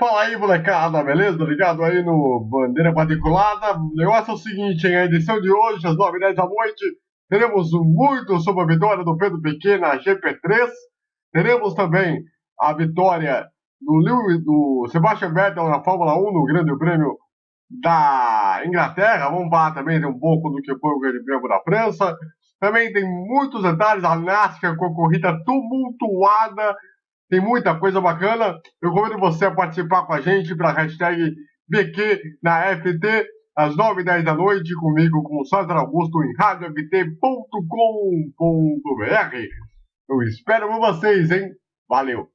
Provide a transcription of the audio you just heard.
Fala aí, molecada, beleza? Ligado aí no Bandeira Quadriculada. O negócio é o seguinte, em a edição de hoje, às 9h10 da noite, teremos muito sobre a vitória do Pedro Pequeno na GP3. Teremos também a vitória do, Lewis, do Sebastian Vettel na Fórmula 1, no Grande Prêmio da Inglaterra. Vamos falar também um pouco do que foi o Grande Prêmio da França. Também tem muitos detalhes, a NASCAR com a corrida tumultuada tem muita coisa bacana. Eu convido você a participar com a gente para a hashtag BQ na FT, às 9 e 10 da noite, comigo, com o César Augusto, em radioft.com.br. Eu espero por vocês, hein? Valeu!